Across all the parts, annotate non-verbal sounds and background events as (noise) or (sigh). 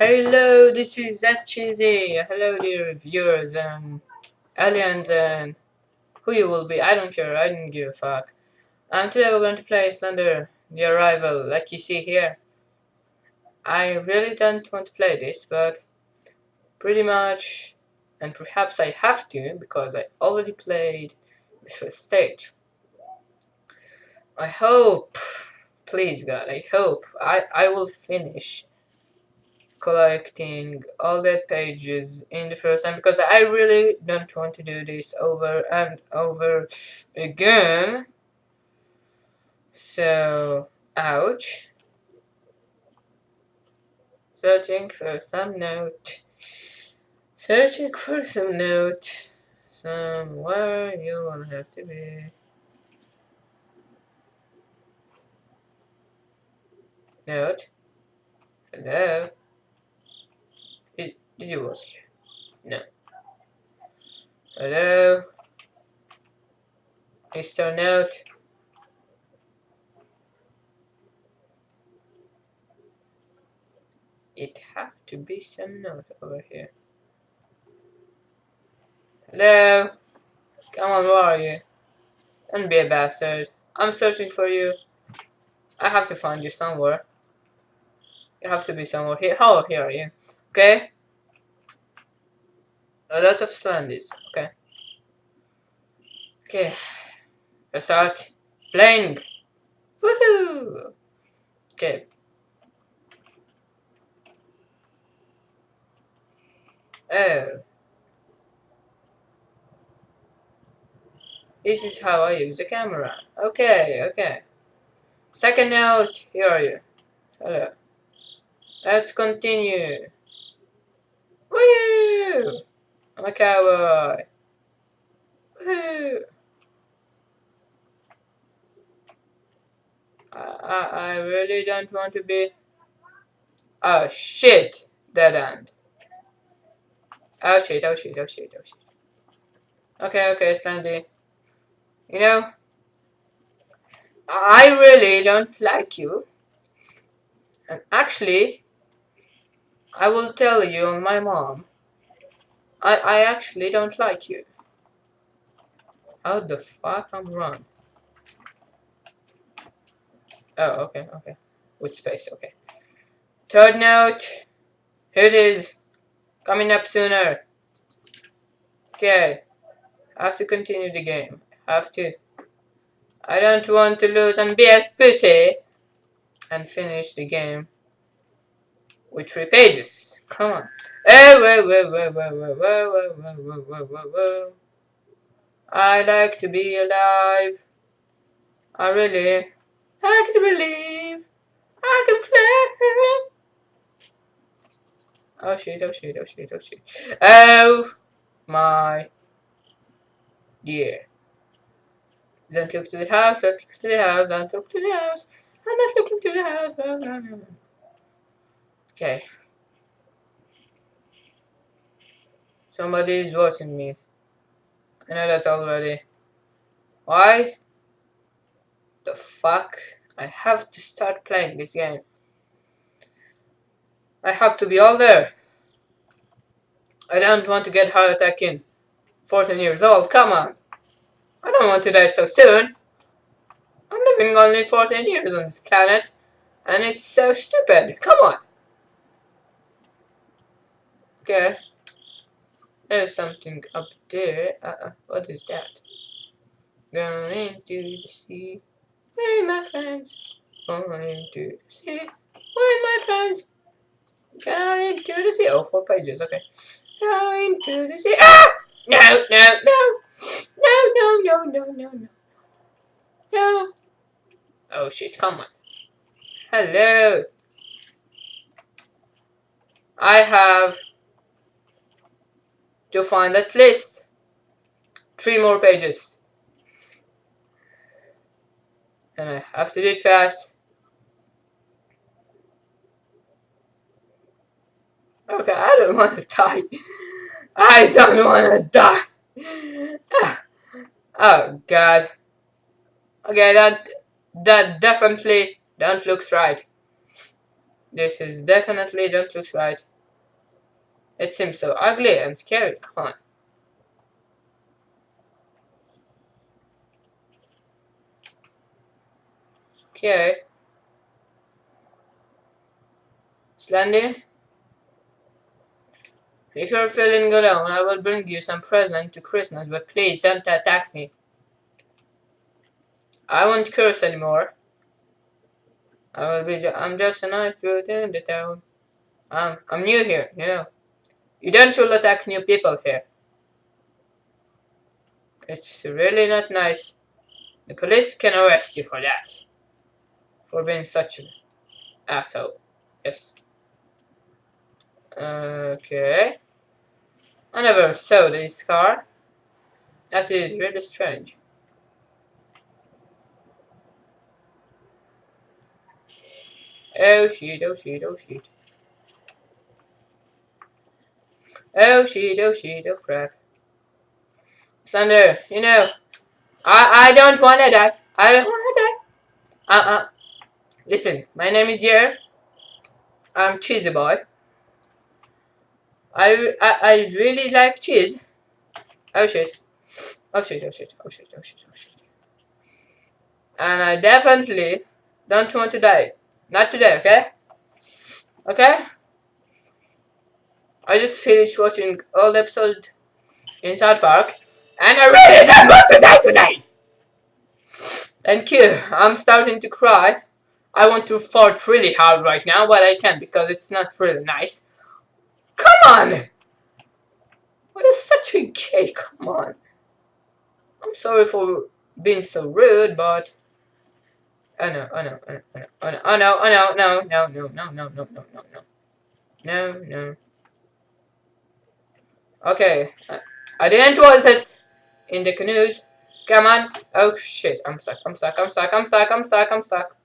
Hello, this is cheesy. Hello, dear viewers and aliens and who you will be. I don't care. I don't give a fuck. And today we're going to play Slender The Arrival, like you see here. I really don't want to play this, but pretty much, and perhaps I have to because I already played the first stage. I hope, please God, I hope I I will finish collecting all the pages in the first time because I really don't want to do this over and over again. So, ouch. Searching for some note. Searching for some note. Somewhere you will have to be. Note. Hello. Did you here? No. Hello? Mr. Note? It have to be some note over here. Hello? Come on, where are you? Don't be a bastard. I'm searching for you. I have to find you somewhere. You have to be somewhere here. Oh, here are you. Okay? A lot of slandies. Okay. Okay. Let's start playing. Woohoo! Okay. Oh. This is how I use the camera. Okay, okay. Second note, here are you. Hello. Let's continue. Woo! I'm a cowboy. Woo! I, I, I really don't want to be... Oh shit! Dead end. Oh shit, oh shit, oh shit, oh shit. Okay, okay, Slendy. You know, I really don't like you. And actually, I will tell you on my mom. I, I actually don't like you. How the fuck I'm wrong? Oh, okay, okay. With space, okay. Third note. Here it is. Coming up sooner. Okay. I have to continue the game. I have to. I don't want to lose and be a pussy. And finish the game. With three pages. Come on. I like to be alive. I really like to believe I can fly. Oh shit, oh shit, oh shit, oh shit. Oh my dear. Don't look to the house, don't look to the house, don't look to the house. I'm not looking to the house. Okay. Somebody is watching me. I know that already. Why? The fuck? I have to start playing this game. I have to be all there. I don't want to get heart attack in 14 years old. Come on. I don't want to die so soon. I'm living only 14 years on this planet. And it's so stupid. Come on. Okay. There's something up there. Uh, what is that? Going to the sea. Hey, my friends. Going to the sea. With my friends. Going to the sea. Oh, four pages. Okay. Going to the sea. Ah! No, no, no. No, no, no, no, no, no. No. Oh, shit. Come on. Hello. I have to find that list. Three more pages. And I have to do it fast. Okay, I don't want to (laughs) die. I don't want to die. (sighs) Oh god. Okay, that that definitely don't look right. This is definitely don't look right. It seems so ugly and scary. Come on. Okay. Slendy? If you're feeling alone, I will bring you some present to Christmas, but please don't attack me. I won't curse anymore. I will be. Ju I'm just a nice dude in the town. I'm new here, you know. You don't should attack new people here. It's really not nice. The police can arrest you for that. For being such an asshole. Yes. Okay. I never saw this car. That is really strange. Oh shit, oh shit, oh shit. Oh shit, oh shit, oh crap. Thunder, you know, I I don't wanna die. I don't wanna die. Uh uh. Listen, my name is Yer. I'm Cheesy Boy. I, I I really like cheese. Oh shit. Oh shit, oh shit, oh shit, oh shit, oh shit. And I definitely don't want to die. Not today, okay? Okay? I just finished watching all episode in South Park, and I really don't want to die today! Thank you. I'm starting to cry. I want to fart really hard right now, but I can't because it's not really nice. Come on! What is such a gay? Come on. I'm sorry for being so rude, but Oh no, oh no, oh no, oh no, oh no, oh no, no, no, no, no, no, no, no, no, no. No, no. Okay. I didn't was it in the canoes. Come on. Oh shit, I'm stuck, I'm stuck, I'm stuck, I'm stuck, I'm stuck, I'm stuck.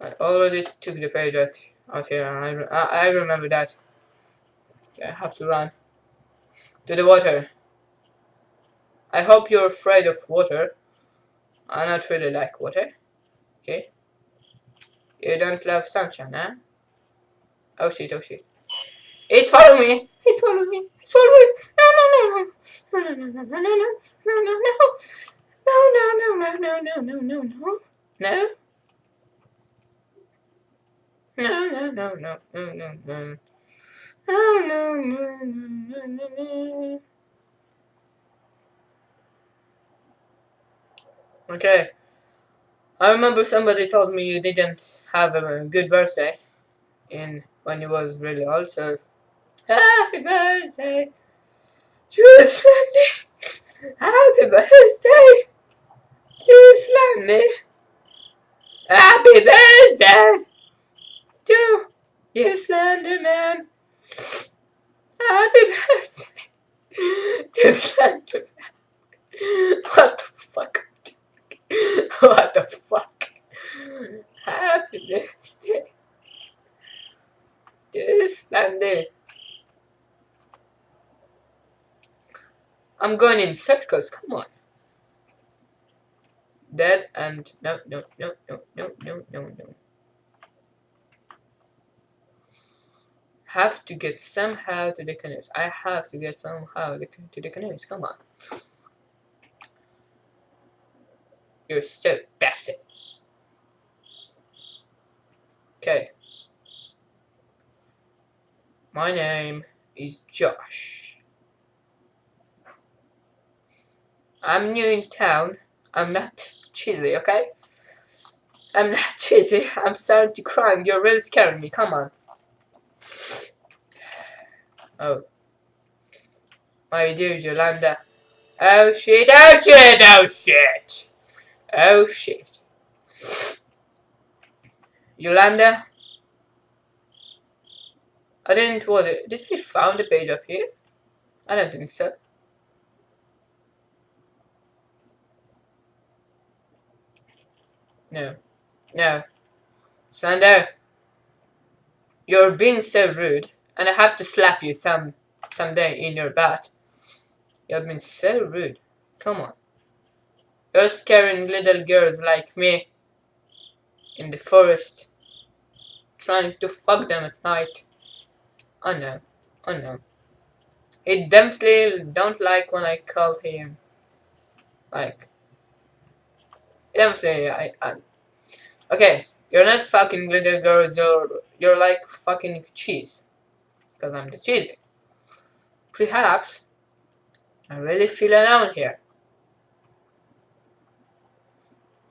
I already took the page out, out here. I, I, I remember that. I have to run. To the water. I hope you're afraid of water. I not really like water. Okay. You don't love sunshine, huh? Oh shit, oh shit. He's following me! He's following me! He's following me! No, no, no, no! No, no, no, no, no, no, no, no, no, no, no, no, no, no, no, no, no, no. No, no, no, no, no, no, no. No, no, no, no, no, no. Okay. I remember somebody told me you didn't have a good birthday in when you was really old, so happy birthday to Slendy. Happy birthday to Slendy. Happy birthday to you Slender Man. Happy birthday (laughs) to Slender Man. What the fuck? what the fuck? Happy birthday. Just stand there. I'm going in circles, come on. Dead and no, no, no, no, no, no, no, no. Have to get somehow to the canoes. I have to get somehow to the canoes, come on. You're so bastard. Okay. My name is Josh. I'm new in town. I'm not cheesy, okay? I'm not (laughs) cheesy. I'm starting to cry. You're really scaring me. Come on. Oh. My dear Yolanda. Oh shit, oh shit, oh shit. Oh shit. Yolanda? I didn't, was it? Did we found the page up here? I don't think so. No. No. Sander. You're being so rude. And I have to slap you some someday in your bath. You've been so rude. Come on. You're scaring little girls like me in the forest. trying to fuck them at night. Oh no. Oh no. He definitely don't like when I call him. Like. Definitely, I, I. Okay, you're not fucking little girls, you're, you're like fucking cheese. Because I'm the cheesy. Perhaps, I really feel alone here.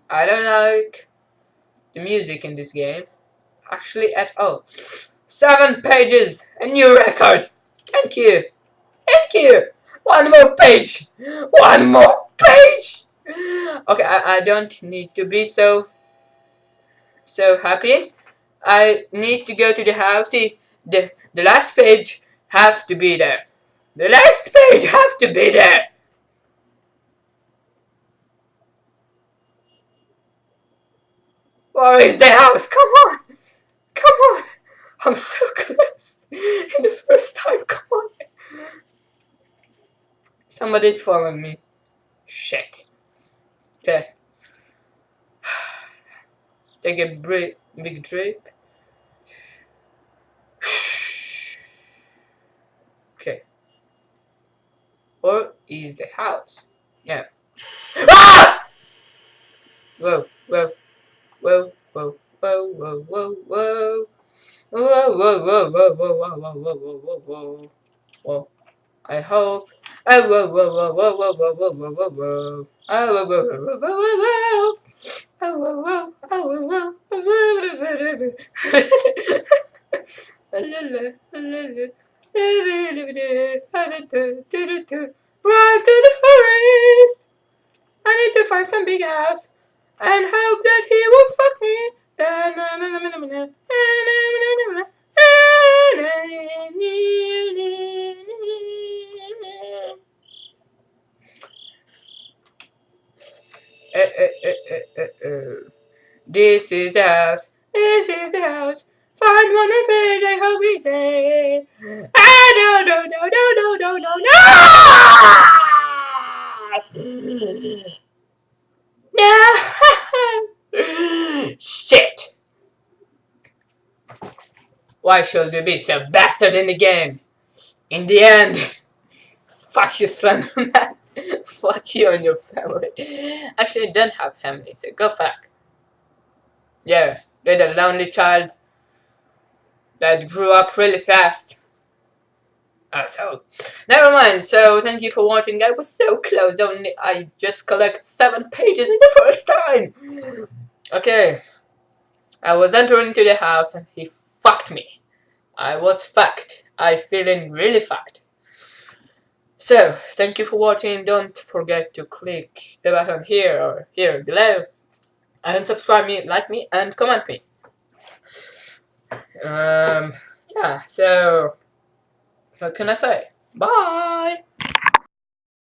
I don't like the music in this game. Actually, at all. Seven pages! A new record! Thank you! Thank you! One more page! One more page! Okay, I, I don't need to be so so happy. I need to go to the house. See, the, the last page have to be there. The last page have to be there. Where is the house? Come on! Come on! I'm so (laughs) close! (laughs) In the first time, come on! Somebody's following me. Shit. Okay. Take a break, big drip. Okay. Or is the house? Yeah. Ah! Whoa, whoa, whoa, whoa, whoa, whoa, whoa, whoa. Whoa, whoa, whoa, whoa, whoa, whoa, whoa, whoa, whoa, whoa, whoa. I hope. Oh, whoa, whoa, whoa, whoa, whoa, whoa, whoa, whoa, whoa, whoa. Oh, whoa, whoa, whoa, whoa, whoa, whoa. Oh, whoa, whoa, oh, whoa, whoa, oh, whoa, Run to the forest. I need to find some big house and hope that he won't fuck me. Eh, eh, eh, this is the house. This is the house. Find one on page. I hope he's there. Ah, no, no, no, no, no, no, no, no. (laughs) No. (laughs) Shit. Why should you be so bastard in the game? In the end, (laughs) fuck you, Slenderman. (laughs) fuck you and your family. Actually, I don't have family, so go fuck. Yeah, you're the lonely child that grew up really fast. Ah, Asshole. Never mind, so thank you for watching. I was so close, don't I just collect seven pages in the first time. Okay. I was entering to the house and he. I was fucked. I feeling really fucked. So, thank you for watching. Don't forget to click the button here or here below. And subscribe me, like me, and comment me. Um, yeah, so, what can I say? Bye!